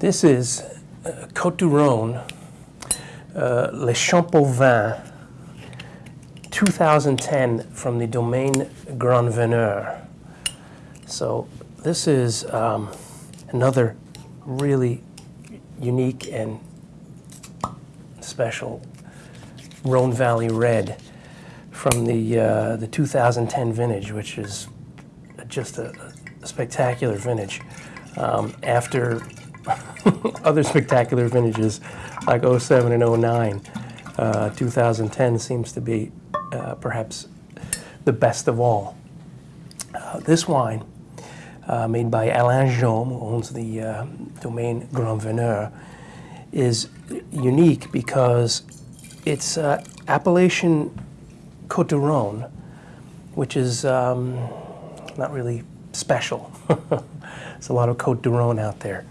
This is uh, Côte du Rhône, uh, Les Champs Vin, 2010 from the domain Grand Veneur. So this is um, another really unique and special Rhone Valley Red from the, uh, the 2010 vintage, which is just a, a spectacular vintage. Um, after other spectacular vintages like 07 and 09, uh, 2010 seems to be uh, perhaps the best of all. Uh, this wine, uh, made by Alain Jaume, who owns the uh, domain Grand Veneur, is unique because it's uh, appellation Côte du Rhône, which is um, not really special. There's a lot of Côte du Rhône out there.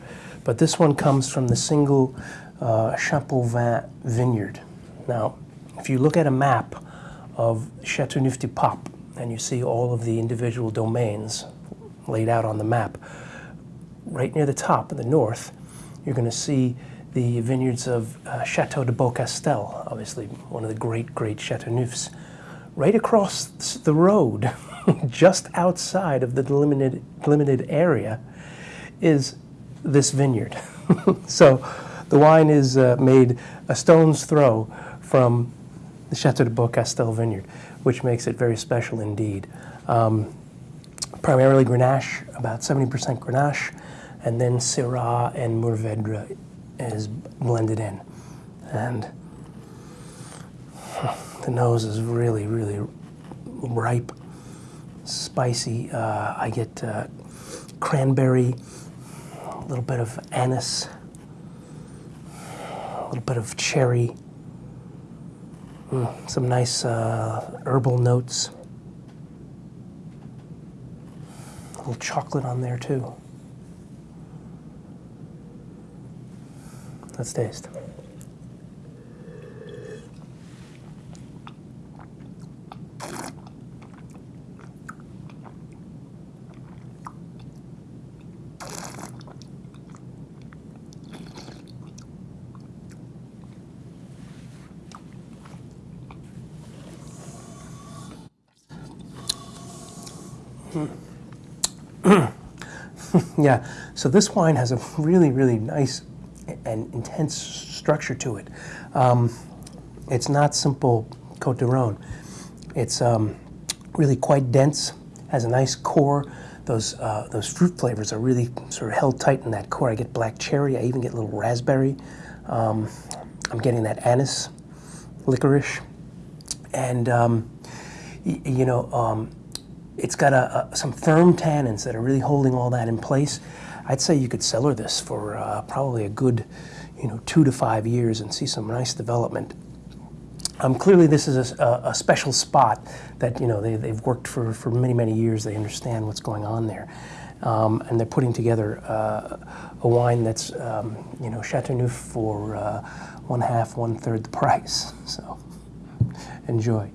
But this one comes from the single uh, Champauvin vineyard. Now, if you look at a map of Châteauneuf-du-Pape and you see all of the individual domains laid out on the map, right near the top in the north, you're going to see the vineyards of uh, Chateau de Beaucastel, obviously one of the great, great Chateauneufs. Right across the road, just outside of the delimited, delimited area, is this vineyard. so the wine is uh, made a stone's throw from the Chateau de Beaucastel vineyard, which makes it very special indeed. Um, primarily Grenache, about 70% Grenache, and then Syrah and Mourvedre is blended in. And the nose is really, really ripe, spicy. Uh, I get uh, cranberry, a little bit of anise, a little bit of cherry, mm, some nice uh, herbal notes. A little chocolate on there too. Let's taste. yeah, so this wine has a really, really nice and intense structure to it. Um, it's not simple Cote de Rhone. It's um, really quite dense, has a nice core. Those, uh, those fruit flavors are really sort of held tight in that core. I get black cherry, I even get a little raspberry. Um, I'm getting that anise, licorice, and um, you know, um, it's got a, a, some firm tannins that are really holding all that in place. I'd say you could cellar this for uh, probably a good, you know, two to five years and see some nice development. Um, clearly, this is a, a, special spot that you know they, they've worked for, for many many years. They understand what's going on there, um, and they're putting together uh, a wine that's um, you know Chateauneuf for uh, one half, one third the price. So enjoy.